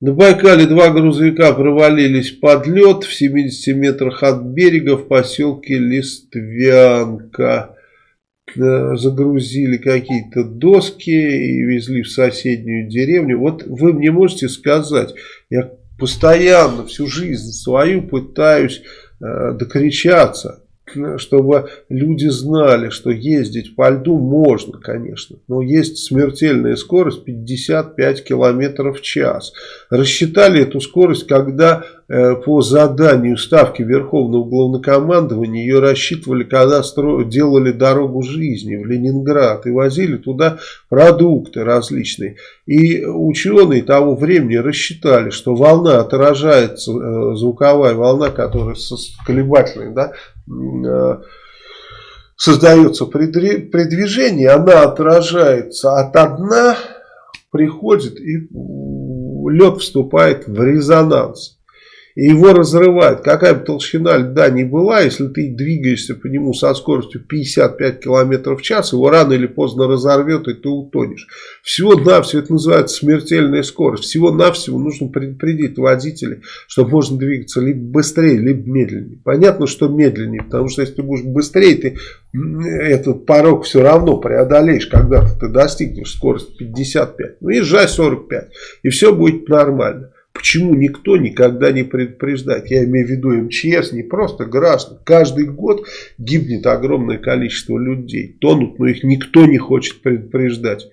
На Байкале два грузовика провалились под лед в 70 метрах от берега в поселке Листвянка. Э, загрузили какие-то доски и везли в соседнюю деревню. Вот вы мне можете сказать, я постоянно всю жизнь свою пытаюсь э, докричаться чтобы люди знали, что ездить по льду можно, конечно, но есть смертельная скорость 55 км в час. Рассчитали эту скорость, когда э, по заданию Ставки Верховного Главнокомандования ее рассчитывали, когда стро... делали дорогу жизни в Ленинград и возили туда продукты различные. И ученые того времени рассчитали, что волна отражается, э, звуковая волна, которая колебательная, да, Э, создается при, движении, она отражается от дна, приходит и лед вступает в резонанс его разрывает. Какая бы толщина льда ни была, если ты двигаешься по нему со скоростью 55 км в час, его рано или поздно разорвет, и ты утонешь. Всего-навсего, это называется смертельная скорость. Всего-навсего нужно предупредить водителей, что можно двигаться либо быстрее, либо медленнее. Понятно, что медленнее, потому что если ты будешь быстрее, ты этот порог все равно преодолеешь, когда ты достигнешь скорости 55. Ну, езжай 45, и все будет нормально. Почему никто никогда не предупреждает? Я имею в виду МЧС, не просто граждан. Каждый год гибнет огромное количество людей. Тонут, но их никто не хочет предупреждать.